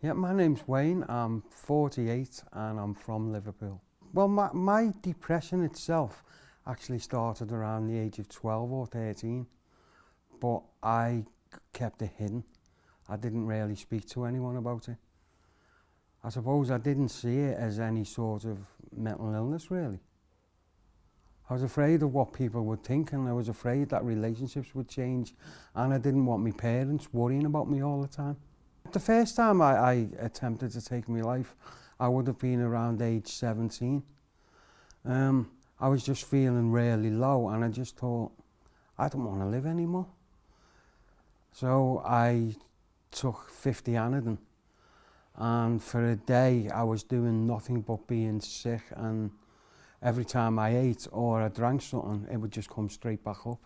Yeah, my name's Wayne. I'm 48 and I'm from Liverpool. Well, my, my depression itself actually started around the age of 12 or 13, but I kept it hidden. I didn't really speak to anyone about it. I suppose I didn't see it as any sort of mental illness, really. I was afraid of what people would think and I was afraid that relationships would change and I didn't want my parents worrying about me all the time. The first time I, I attempted to take my life, I would have been around age 17. Um, I was just feeling really low and I just thought, I don't want to live anymore. So I took 50 Anadin and for a day I was doing nothing but being sick and every time I ate or I drank something, it would just come straight back up.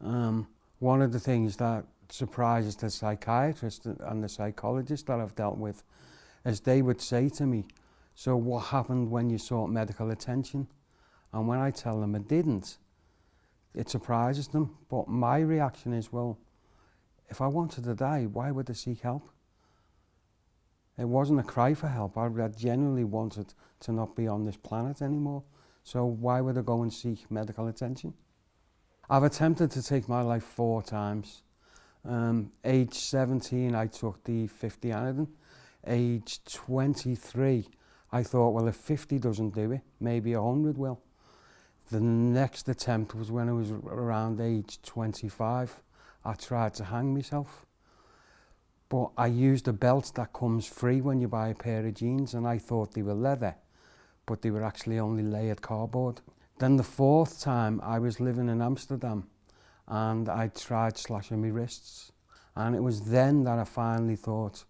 Um, one of the things that surprises the psychiatrist and the psychologist that I've dealt with is they would say to me, so what happened when you sought medical attention? And when I tell them I didn't, it surprises them. But my reaction is, well, if I wanted to die, why would I seek help? It wasn't a cry for help. I genuinely wanted to not be on this planet anymore. So why would I go and seek medical attention? I've attempted to take my life four times. Um, age 17, I took the 50 Anadin. Age 23, I thought, well, if 50 doesn't do it, maybe 100 will. The next attempt was when I was around age 25. I tried to hang myself. But I used a belt that comes free when you buy a pair of jeans and I thought they were leather, but they were actually only layered cardboard. Then the fourth time I was living in Amsterdam and I tried slashing my wrists. And it was then that I finally thought,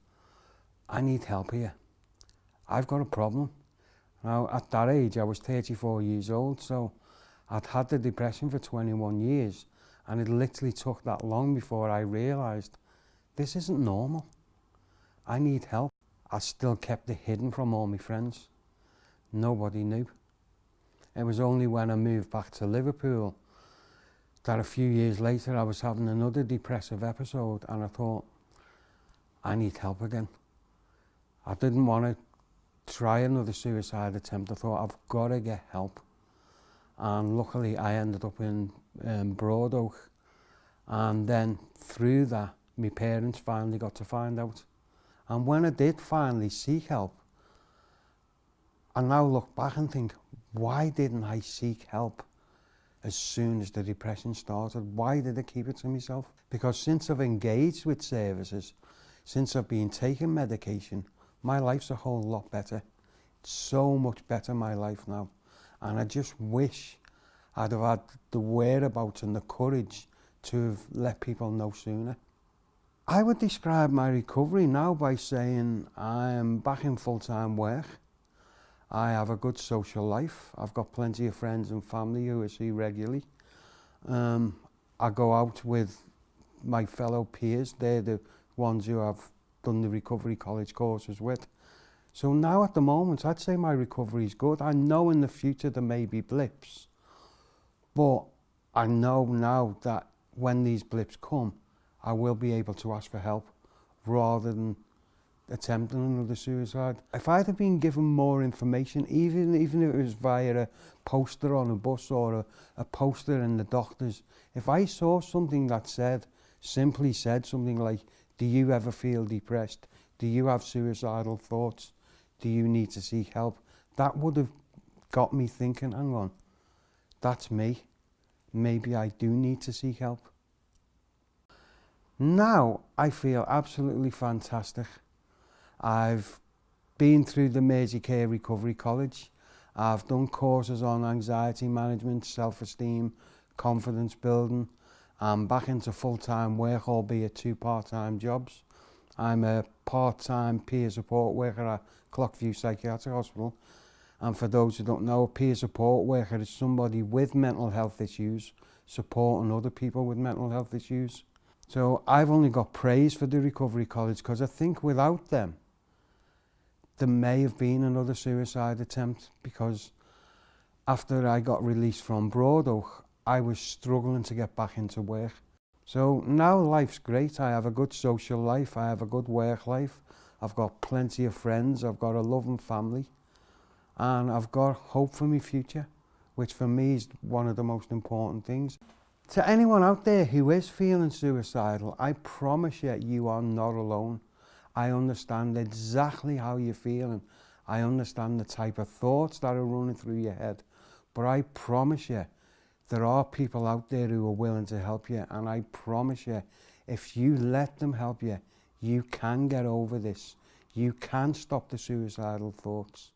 I need help here. I've got a problem. Now, at that age, I was 34 years old, so I'd had the depression for 21 years, and it literally took that long before I realised this isn't normal. I need help. I still kept it hidden from all my friends. Nobody knew. It was only when I moved back to Liverpool that a few years later I was having another depressive episode and I thought, I need help again. I didn't want to try another suicide attempt. I thought, I've got to get help. And luckily I ended up in um, Broadoak. And then through that, my parents finally got to find out. And when I did finally seek help, I now look back and think, why didn't I seek help as soon as the depression started. Why did I keep it to myself? Because since I've engaged with services, since I've been taking medication, my life's a whole lot better. It's so much better my life now. And I just wish I'd have had the whereabouts and the courage to have let people know sooner. I would describe my recovery now by saying I am back in full-time work. I have a good social life. I've got plenty of friends and family who I see regularly. Um, I go out with my fellow peers. They're the ones who I've done the recovery college courses with. So now at the moment, I'd say my recovery is good. I know in the future there may be blips, but I know now that when these blips come, I will be able to ask for help rather than attempting another suicide. If I'd have been given more information, even, even if it was via a poster on a bus or a, a poster in the doctors, if I saw something that said, simply said something like, do you ever feel depressed? Do you have suicidal thoughts? Do you need to seek help? That would have got me thinking, hang on, that's me. Maybe I do need to seek help. Now I feel absolutely fantastic. I've been through the Mersey Care Recovery College. I've done courses on anxiety management, self-esteem, confidence building. I'm back into full-time work, albeit two part-time jobs. I'm a part-time peer support worker at Clockview Psychiatric Hospital. And for those who don't know, a peer support worker is somebody with mental health issues supporting other people with mental health issues. So I've only got praise for the Recovery College because I think without them, there may have been another suicide attempt because after I got released from Broadoak, I was struggling to get back into work. So now life's great. I have a good social life. I have a good work life. I've got plenty of friends, I've got a loving family, and I've got hope for my future, which for me is one of the most important things. To anyone out there who is feeling suicidal, I promise you, you are not alone. I understand exactly how you're feeling. I understand the type of thoughts that are running through your head. But I promise you, there are people out there who are willing to help you. And I promise you, if you let them help you, you can get over this. You can stop the suicidal thoughts.